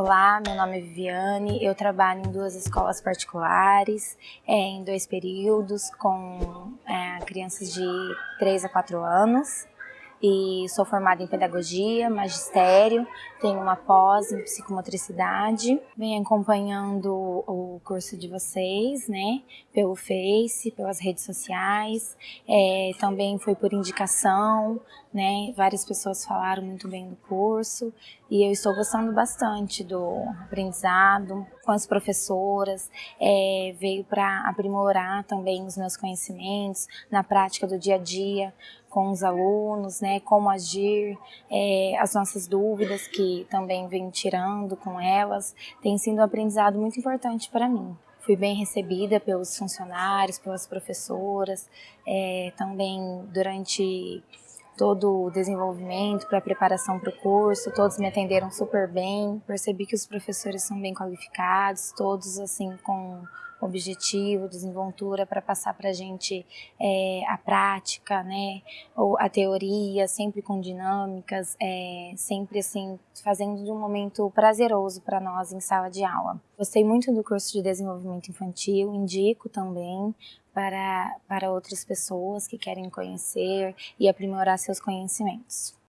Olá, meu nome é Viviane, eu trabalho em duas escolas particulares, é, em dois períodos, com é, crianças de 3 a 4 anos. E sou formada em pedagogia, magistério, tenho uma pós em psicomotricidade. Venho acompanhando o curso de vocês, né, pelo Face, pelas redes sociais, é, também foi por indicação, né, várias pessoas falaram muito bem do curso. E eu estou gostando bastante do aprendizado com as professoras, é, veio para aprimorar também os meus conhecimentos na prática do dia a dia com os alunos, né, como agir, é, as nossas dúvidas também venho tirando com elas, tem sido um aprendizado muito importante para mim. Fui bem recebida pelos funcionários, pelas professoras, é, também durante todo o desenvolvimento para a preparação para o curso, todos me atenderam super bem, percebi que os professores são bem qualificados, todos assim com objetivo, desenvoltura para passar para a gente é, a prática, né, ou a teoria, sempre com dinâmicas, é, sempre assim, fazendo de um momento prazeroso para nós em sala de aula. Gostei muito do curso de desenvolvimento infantil, indico também para, para outras pessoas que querem conhecer e aprimorar seus conhecimentos.